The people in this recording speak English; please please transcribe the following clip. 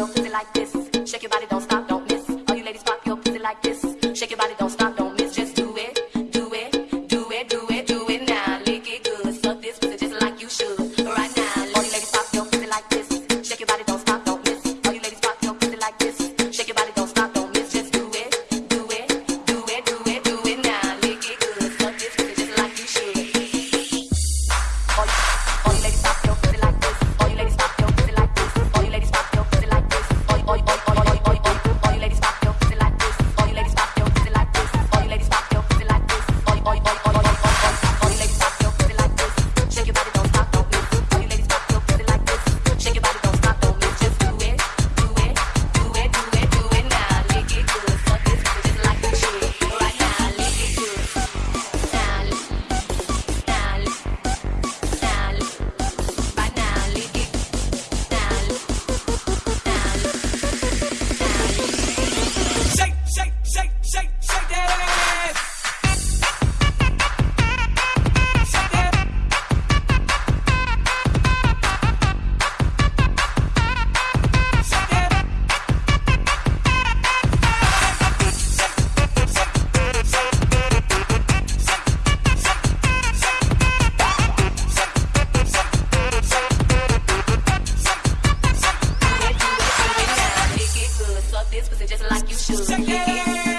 your pussy like this. shake your body. this pussy just like you should.